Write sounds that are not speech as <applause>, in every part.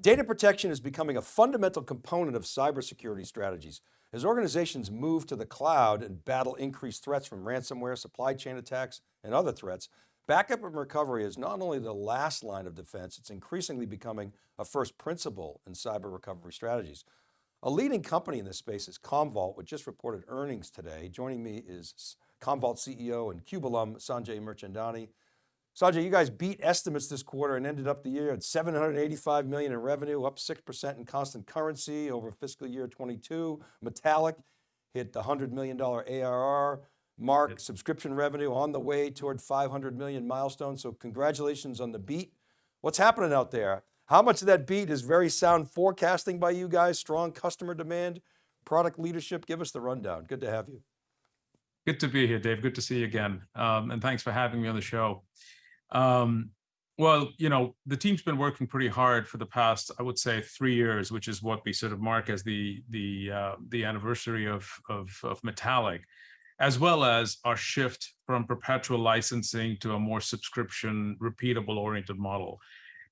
Data protection is becoming a fundamental component of cybersecurity strategies. As organizations move to the cloud and battle increased threats from ransomware, supply chain attacks, and other threats, backup and recovery is not only the last line of defense, it's increasingly becoming a first principle in cyber recovery strategies. A leading company in this space is Commvault, which just reported earnings today. Joining me is Commvault CEO and CUBE alum, Sanjay Mirchandani. Sanjay, you guys beat estimates this quarter and ended up the year at 785 million in revenue, up 6% in constant currency over fiscal year 22. Metallic hit the $100 million ARR mark, Yep. subscription revenue on the way toward 500 million milestone. So congratulations on the beat. What's happening out there? How much of that beat is very sound forecasting by you guys, strong customer demand, product leadership? Give us the rundown. Good to have you. Good to be here, Dave. Good to see you again. Um, and thanks for having me on the show. Um, well, you know, the team's been working pretty hard for the past, I would say three years, which is what we sort of mark as the the uh, the anniversary of of of Metallic, as well as our shift from perpetual licensing to a more subscription repeatable oriented model.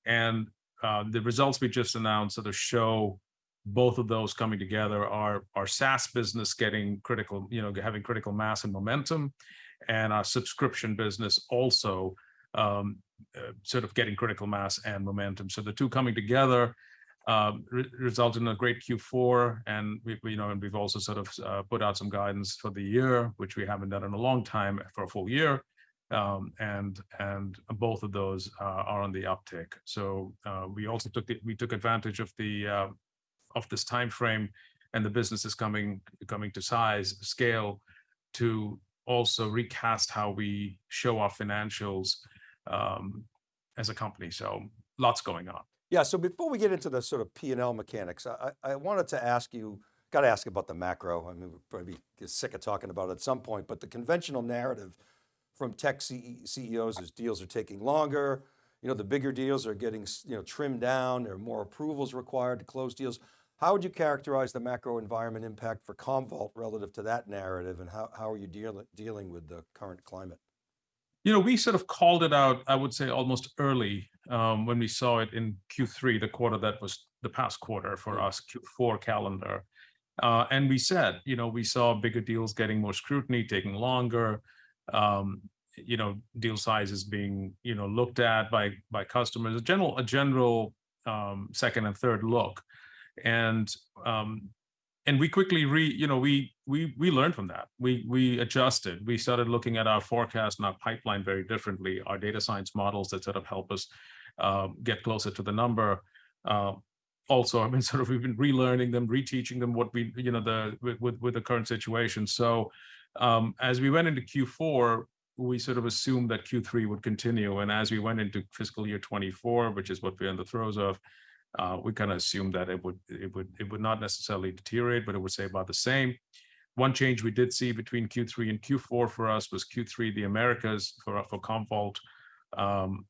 And uh, the results we just announced sort of show both of those coming together, our SaaS business getting critical, you know, having critical mass and momentum, and our subscription business also Um, uh, sort of getting critical mass and momentum. So the two coming together um, resulted in a great Q4. And we, you know, and we've also sort of uh, put out some guidance for the year, which we haven't done in a long time for a full year. Um, and and both of those uh, are on the uptick. So we also took the, we took advantage of the uh, of this timeframe and the business is coming coming to size, scale to also recast how we show our financials Um, as a company. So lots going on. Yeah. So before we get into the sort of P&L mechanics, I wanted to ask you, got to ask about the macro. I mean, we'll probably sick of talking about it at some point, but the conventional narrative from tech CEOs is deals are taking longer. You know, the bigger deals are getting, you know, trimmed down. There are more approvals required to close deals. How would you characterize the macro environment impact for Commvault relative to that narrative? And how how are you dealing with the current climate? You know, we sort of called it out, I would say almost early um, when we saw it in Q3, the quarter that was the past quarter for mm. us, Q4 calendar. Uh, and we said, you know, we saw bigger deals getting more scrutiny, taking longer, um, you know, deal sizes being, you know, looked at by by customers, a general a general um, second and third look. And um, and we quickly, re, you know, we learned from that. We we adjusted. We started looking at our forecast and our pipeline very differently, our data science models that sort of help us uh, get closer to the number. Uh, also, I mean, <laughs> sort of we've been relearning them, reteaching them what we, you know, the with with the current situation. So um, as we went into Q4, we sort of assumed that Q3 would continue. And as we went into fiscal year 24, which is what we're in the throes of, uh, we kind of assumed that it would it would it would not necessarily deteriorate, but it would stay about the same. One change we did see between Q3 and Q4 for us was Q3, the Americas for for Commvault um,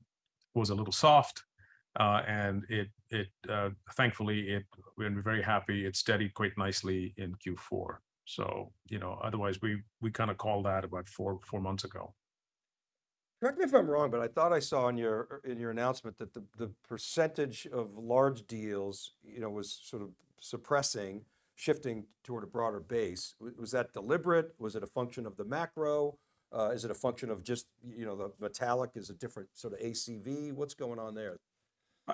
was a little soft. Uh, and it it uh, thankfully, it, we're very happy it steadied quite nicely in Q4. So, you know, otherwise we we kind of called that about four four months ago. Correct me if I'm wrong, but I thought I saw in your in your announcement that the percentage of large deals, you know, was sort of suppressing, shifting toward a broader base. Was that deliberate? Was it a function of the macro? Uh, is it a function of just, you know, the Metallic is a different sort of ACV? What's going on there?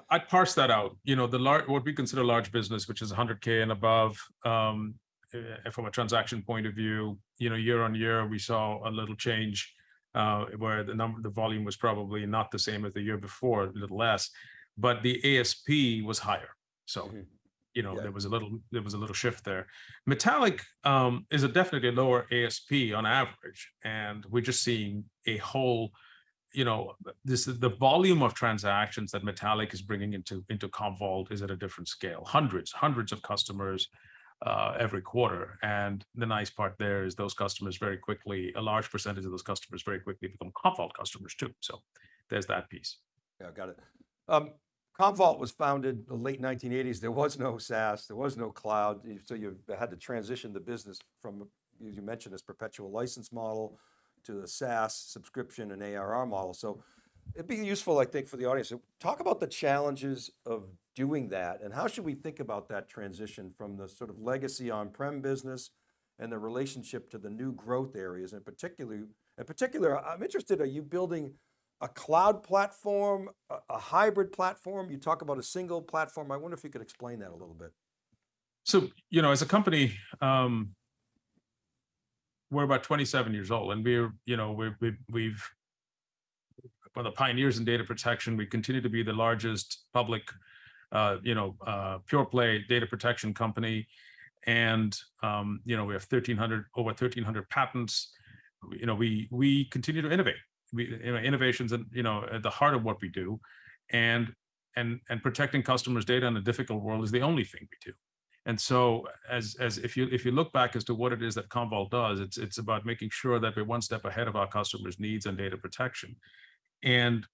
I'd parse that out. You know, the large what we consider large business, which is 100K and above um, eh, from a transaction point of view, you know, year on year, we saw a little change uh, where the number, the volume was probably not the same as the year before, a little less, but the ASP was higher. Mm-hmm. You know, there was a little there was a little shift there. Metallic is a definitely a lower ASP on average. And we're just seeing a whole, you know, this is the volume of transactions that Metallic is bringing into into Commvault is at a different scale, hundreds, hundreds of customers uh, every quarter. And the nice part there is those customers very quickly, a large percentage of those customers very quickly become Commvault customers too. So there's that piece. Yeah, got it. Commvault was founded in the late 1980s. There was no SaaS, there was no cloud. So you had to transition the business from, as you mentioned, this perpetual license model to the SaaS subscription and ARR model. So it'd be useful, I think, for the audience, to talk about the challenges of doing that and how should we think about that transition from the sort of legacy on-prem business and the relationship to the new growth areas and particularly, in particular, I'm interested, are you building a cloud platform, a, a hybrid platform? You talk about a single platform. I wonder if you could explain that a little bit. So, you know, as a company, um, we're about 27 years old and we're, you know, we're, we've, we've, one of the pioneers in data protection. We continue to be the largest public, uh, you know, uh, pure play data protection company. And, um, you know, we have 1300, over 1300 patents. You know, we, we continue to innovate. We, you know, innovations and, you know, at the heart of what we do. And, and, and protecting customers' data in a difficult world is the only thing we do. And so as, as if you if you look back as to what it is that Commvault does, it's it's about making sure that we're one step ahead of our customers' needs and data protection. And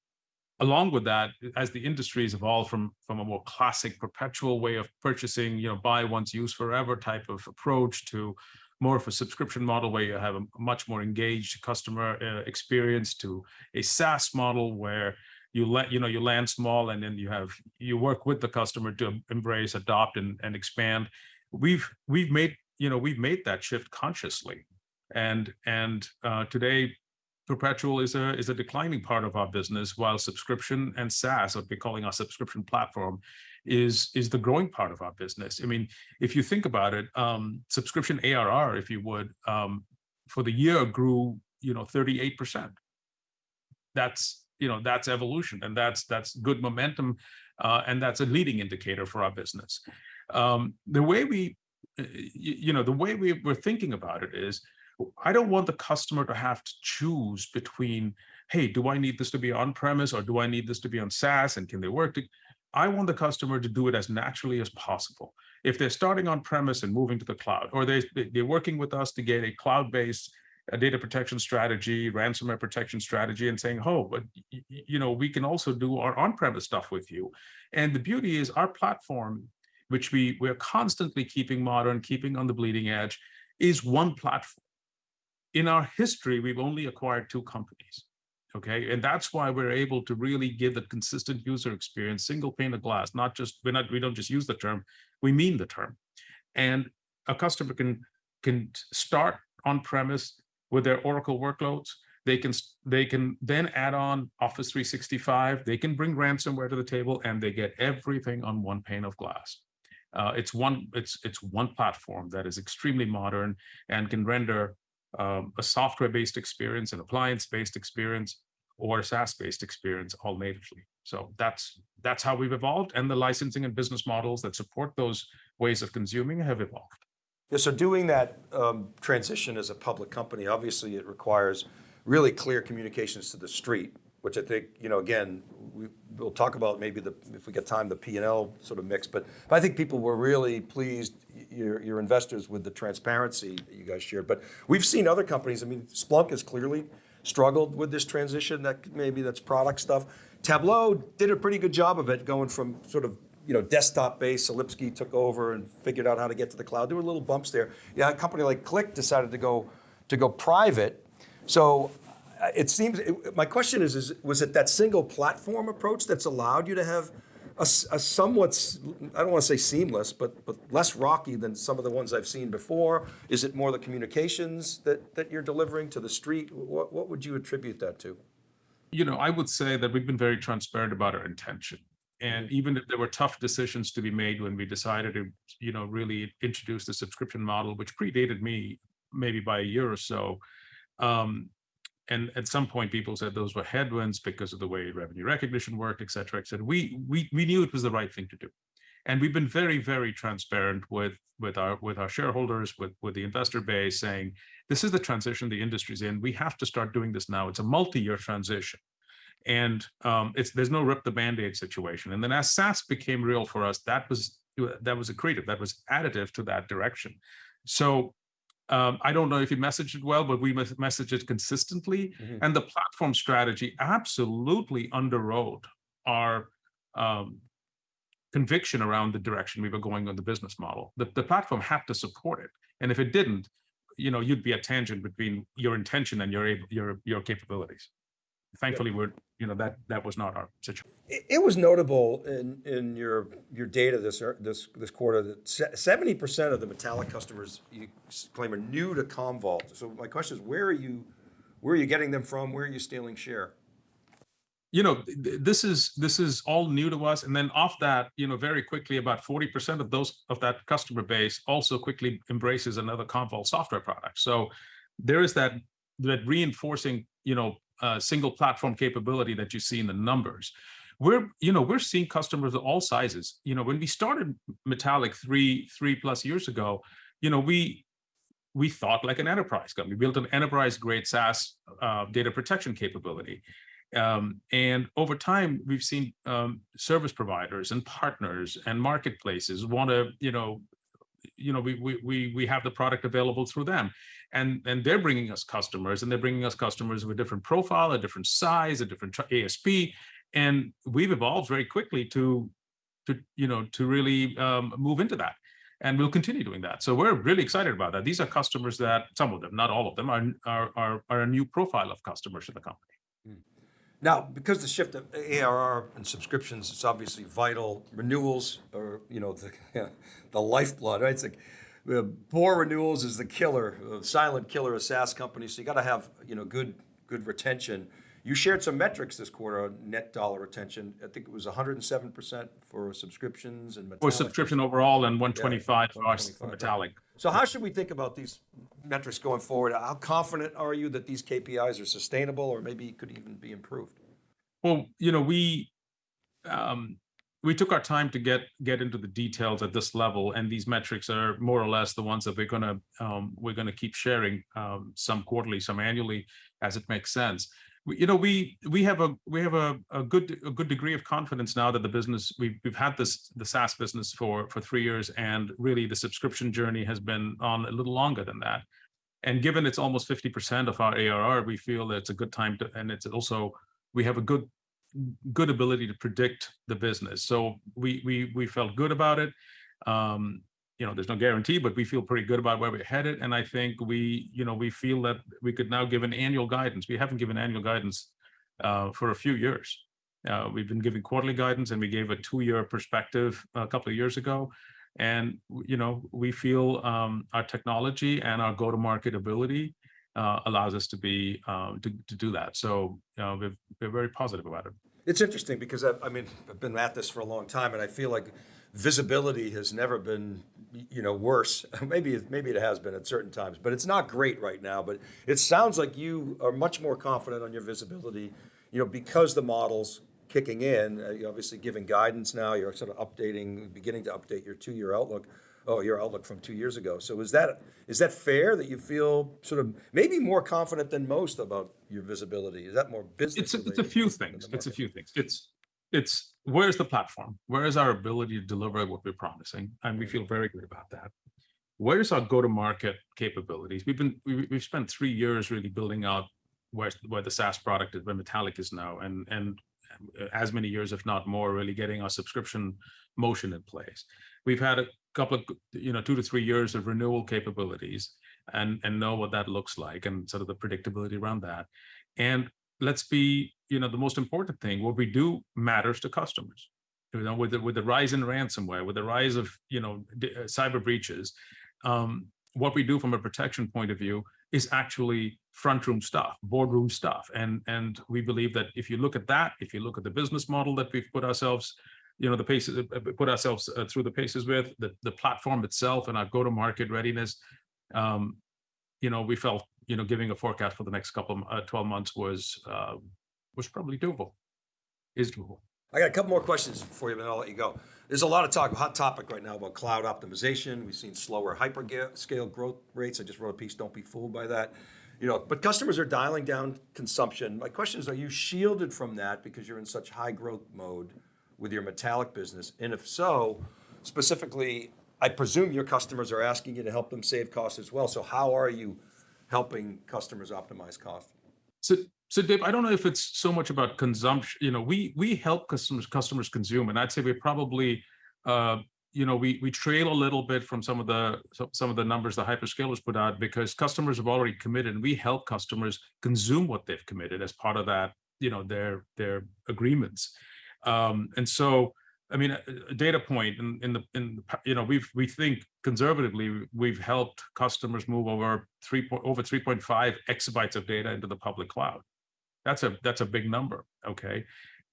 along with that, as the industries evolve from from a more classic perpetual way of purchasing, you know, buy once, use forever type of approach to more of a subscription model where you have a much more engaged customer uh, experience to a SaaS model where you let you know you land small and then you have you work with the customer to embrace adopt and, and expand. We've we've made you know we've made that shift consciously. And and uh, today perpetual is a is a declining part of our business while subscription and saas what we're calling our subscription platform is is the growing part of our business. I mean if you think about it um subscription arr if you would um for the year grew you know 38 percent. That's you know that's evolution and that's that's good momentum uh, and that's a leading indicator for our business. Um, the way we you, you know the way we, we're thinking about it is i don't want the customer to have to choose between hey do i need this to be on premise or do i need this to be on saas and can they work to I want the customer to do it as naturally as possible. If they're starting on premise and moving to the cloud, or they, they're working with us to get a cloud-based data protection strategy, ransomware protection strategy, and saying, oh, but you know, we can also do our on-premise stuff with you. And the beauty is our platform, which we we're constantly keeping modern, keeping on the bleeding edge, is one platform. In our history, we've only acquired two companies. Okay, and that's why we're able to really give the consistent user experience, single pane of glass, not just we're not we don't just use the term, we mean the term. And a customer can can start on premise with their Oracle workloads. They can they can then add on Office 365. They can bring ransomware to the table, and they get everything on one pane of glass. Uh, it's one it's it's one platform that is extremely modern and can render um, a software-based experience, an appliance-based experience, or a SaaS-based experience all natively. So that's that's how we've evolved, and the licensing and business models that support those ways of consuming have evolved. Yeah, so doing that um, transition as a public company, obviously it requires really clear communications to the street, which I think, you know, again, we, will talk about maybe the, if we get time, the P&L sort of mix, but, but I think people were really pleased, your, your investors, with the transparency that you guys shared. But we've seen other companies, I mean, Splunk has clearly struggled with this transition, that maybe that's product stuff. Tableau did a pretty good job of it, going from sort of you know, desktop based, Lipsky took over and figured out how to get to the cloud. There were little bumps there. Yeah, a company like Qlik decided to go to go private. So uh, it seems, it, my question is, is, was it that single platform approach that's allowed you to have a, a somewhat, I don't want to say seamless, but, but less rocky than some of the ones I've seen before? Is it more the communications that, that you're delivering to the street? What, what would you attribute that to? You know, I would say that we've been very transparent about our intention and even if there were tough decisions to be made when we decided to you know really introduce the subscription model which predated me maybe by a year or so um, and at some point people said those were headwinds because of the way revenue recognition worked et cetera et cetera. We we, we knew it was the right thing to do. And we've been very very transparent with with our with our shareholders with with the investor base saying this is the transition the industry's in. We have to start doing this now. It's a multi-year transition. And um, it's there's no rip the band-aid situation. And then as SaaS became real for us, that was that was accretive, that was additive to that direction. So um, I don't know if you messaged it well, but we messaged it consistently. Mm -hmm. And the platform strategy absolutely underwrote our um, conviction around the direction we were going on the business model. The, the platform had to support it. And if it didn't, you know, you'd be a tangent between your intention and your, your, your capabilities. Thankfully, we're, you know, that, that was not our situation. It, was notable in, in your, your data this, this, this quarter that seventy percent of the metallic customers you claim are new to Commvault. So my question is, where are you, where are you getting them from? Where are you stealing share? you know, th- th- this is this is all new to us. And then off that, you know, very quickly, about 40% of those of that customer base also quickly embraces another Commvault software product. So there is that that reinforcing, you know, uh, single platform capability that you see in the numbers. We're, you know, we're seeing customers of all sizes. You know, when we started Metallic three three plus years ago, you know, we we thought like an enterprise company. Built an enterprise grade SaaS uh, data protection capability. Um, and over time, we've seen um, service providers and partners and marketplaces want to, you know, you know, we, we we we have the product available through them, and and they're bringing us customers, and they're bringing us customers with different profile, a different size, a different ASP, and we've evolved very quickly to to you know to really um, move into that and we'll continue doing that. So we're really excited about that. These are customers that some of them, not all of them, are are are, are a new profile of customers to the company. Now, because the shift of ARR and subscriptions is obviously vital, renewals are, you know, the, <laughs> the lifeblood, right? It's like, uh, poor renewals is the killer, uh, silent killer of SaaS companies. So you got to have, you know, good, good retention. You shared some metrics this quarter on net dollar retention. I think it was 107% for subscriptions and For subscription overall and 125 for 125, for yeah. Metallic. So how should we think about these metrics going forward? How confident are you that these KPIs are sustainable or maybe could even be improved? Well, you know, we um, we took our time to get get into the details at this level, and these metrics are more or less the ones that we're gonna um, we're gonna keep sharing um, some quarterly, some annually, as it makes sense. We, you know, we we have a we have a, a good a good degree of confidence now that the business we've we've had this the SaaS business for for three years, and really the subscription journey has been on a little longer than that. And given it's almost 50% of our ARR, we feel that it's a good time to, and it's also we have a good good ability to predict the business. So we we we felt good about it. Um, you know, there's no guarantee, but we feel pretty good about where we're headed. And I think we, you know, we feel that we could now give an annual guidance. We haven't given annual guidance uh, for a few years. Uh, we've been giving quarterly guidance, and we gave a two-year perspective a couple of years ago. And you know, we feel um, our technology and our go-to-market ability allows us to be um, to, to do that. So uh, we're, we're very positive about it. It's interesting because I, I mean, I've been at this for a long time and I feel like visibility has never been, you know, worse. <laughs> Maybe, maybe it has been at certain times, but it's not great right now. But it sounds like you are much more confident on your visibility, you know, because the model's kicking in. Uh, You're obviously giving guidance now. You're sort of updating, beginning to update your two-year outlook. Oh, your outlook from two years ago. So is that, is that fair that you feel sort of maybe more confident than most about your visibility? Is that more business? It's a, it's a few things. It's a few things. It's it's where's the platform? Where is our ability to deliver what we're promising? And we feel very good about that. Where's our go-to-market capabilities? We've been we, we've spent three years really building out where where the SaaS product is, where Metallic is now, and and as many years, if not more, really getting our subscription motion in place. We've had a couple of you know two to three years of renewal capabilities, and and know what that looks like, and sort of the predictability around that. And let's be you know the most important thing what we do matters to customers you know with the with the rise in ransomware with the rise of you know uh, cyber breaches um, what we do from a protection point of view is actually front room stuff boardroom stuff and and we believe that if you look at that if you look at the business model that we've put ourselves you know the paces uh, uh, put ourselves uh, through the paces with the the platform itself and our go to market readiness um, you know we felt you know giving a forecast for the next couple of uh, 12 months was uh, was probably doable is doable I got a couple more questions for you, but I'll let you go. There's a lot of talk, hot topic right now about cloud optimization. We've seen slower hyperscale growth rates. I just wrote a piece, don't be fooled by that. You know, but customers are dialing down consumption. My question is, are you shielded from that because you're in such high growth mode with your metallic business? And if so, specifically, I presume your customers are asking you to help them save costs as well. So how are you helping customers optimize cost? So, so Dave, I don't know if it's so much about consumption. You know, we we help customers customers consume, and I'd say we probably, uh, you know, we we trail a little bit from some of the some, some of the numbers the hyperscalers put out because customers have already committed, and we help customers consume what they've committed as part of that you know, their, their agreements. Um, and so, I mean, a, data point in, in the, in, the you know, we've, we think conservatively, we've helped customers move over three, point over 3.5 exabytes of data into the public cloud. That's a, that's a big number, okay?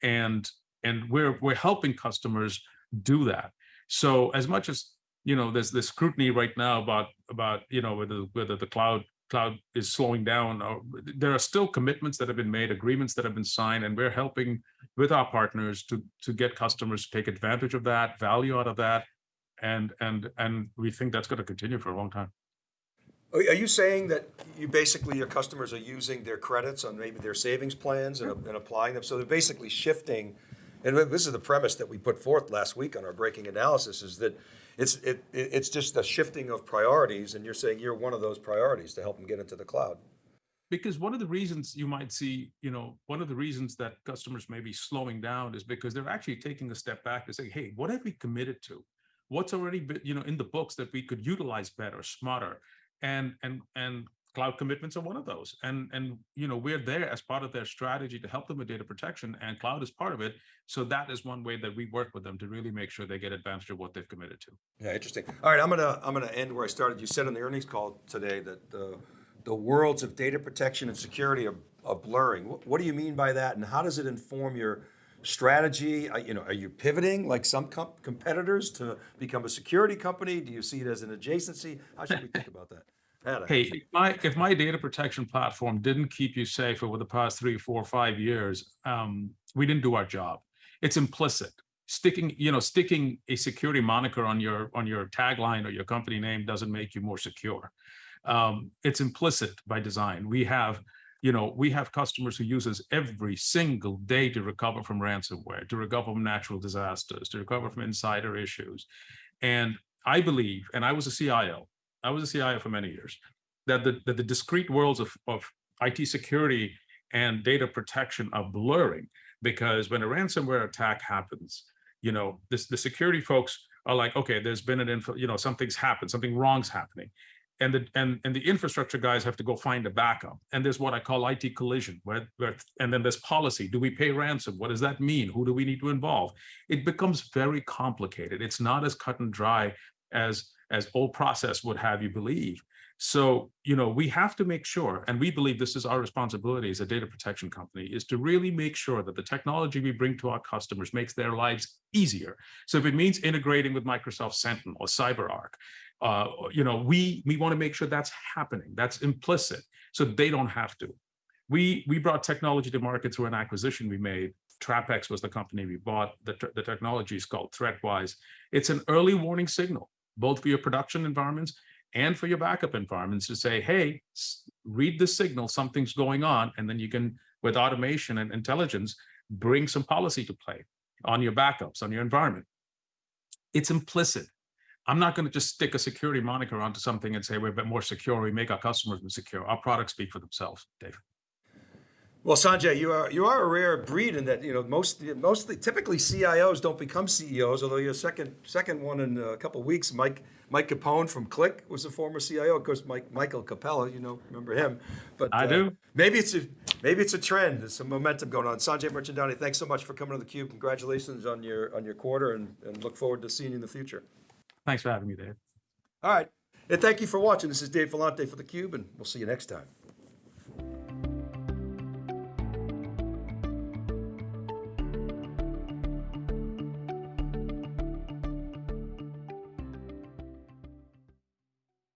And, and we're, we're helping customers do that. So as much as, you know, there's this scrutiny right now about, about, you know, whether, whether the cloud, cloud is slowing down, or there are still commitments that have been made, agreements that have been signed, and we're helping with our partners to, to get customers to take advantage of that, value out of that. And, and, and we think that's going to continue for a long time. Are you saying that you basically, your customers are using their credits on maybe their savings plans and and applying them? So they're basically shifting, and this is the premise that we put forth last week on our breaking analysis, is that it's, it, it- it's just a shifting of priorities, and you're saying you're one of those priorities to help them get into the cloud. Because one of the reasons you might see, you know, one of the reasons that customers may be slowing down is because they're actually taking a step back to say, hey, what have we committed to? What's already, been, you know, in the books that we could utilize better, smarter? And, and, and cloud commitments are one of those. And, and, you know, we're there as part of their strategy to help them with data protection and cloud is part of it. So that is one way that we work with them to really make sure they get advantage of what they've committed to. Yeah, interesting. All right, I'm gonna, I'm gonna end where I started. You said on the earnings call today that the, the worlds of data protection and security are, are blurring. What, what do you mean by that, and how does it inform your strategy? Are, you know, are you pivoting like some com- competitors to become a security company? Do you see it as an adjacency? How should we think about that? Had Hey, if my, if my data protection platform didn't keep you safe over the past three, four, five years, um, we didn't do our job. It's implicit. Sticking, you know, sticking a security moniker on your, on your tagline or your company name doesn't make you more secure. Um, it's implicit by design. We have, you know, we have customers who use us every single day to recover from ransomware, to recover from natural disasters, to recover from insider issues. And I believe, and I was a CIO, I was a CIO for many years, that the, that the discrete worlds of, of IT security and data protection are blurring because when a ransomware attack happens, you know, this, the security folks are like, okay, there's been an info, you know, something's happened, something wrong's happening. And the, and, and the infrastructure guys have to go find a backup. And there's what I call IT collision, where, where, and then there's policy. Do we pay ransom? What does that mean? Who do we need to involve? It becomes very complicated. It's not as cut and dry as as old process would have you believe. So, you know, we have to make sure, and we believe this is our responsibility as a data protection company, is to really make sure that the technology we bring to our customers makes their lives easier. So if it means integrating with Microsoft Sentinel or CyberArk, uh, you know, we, we want to make sure that's happening, that's implicit, so they don't have to. We, we brought technology to market through an acquisition we made. TrapX was the company we bought. The, the technology is called ThreatWise. It's an early warning signal both for your production environments and for your backup environments to say, hey, read the signal, something's going on. And then you can, with automation and intelligence, bring some policy to play on your backups, on your environment. It's implicit. I'm not going to just stick a security moniker onto something and say we're a bit more secure. We make our customers more secure. Our products speak for themselves, David. Well, Sanjay, you are you are a rare breed in that you know most mostly typically CIOs don't become CEOs. Although your second second one in a couple of weeks, Mike Mike Capone from Qlik was a former CIO. Of course, Mike Michael Capella, you know, remember him. But I uh, do. Maybe it's a maybe it's a trend. There's some momentum going on. Sanjay Mirchandani, thanks so much for coming to the Cube. Congratulations on your on your quarter, and, and look forward to seeing you in the future. Thanks for having me, Dave. All right, and thank you for watching. This is Dave Vellante for the Cube, and we'll see you next time.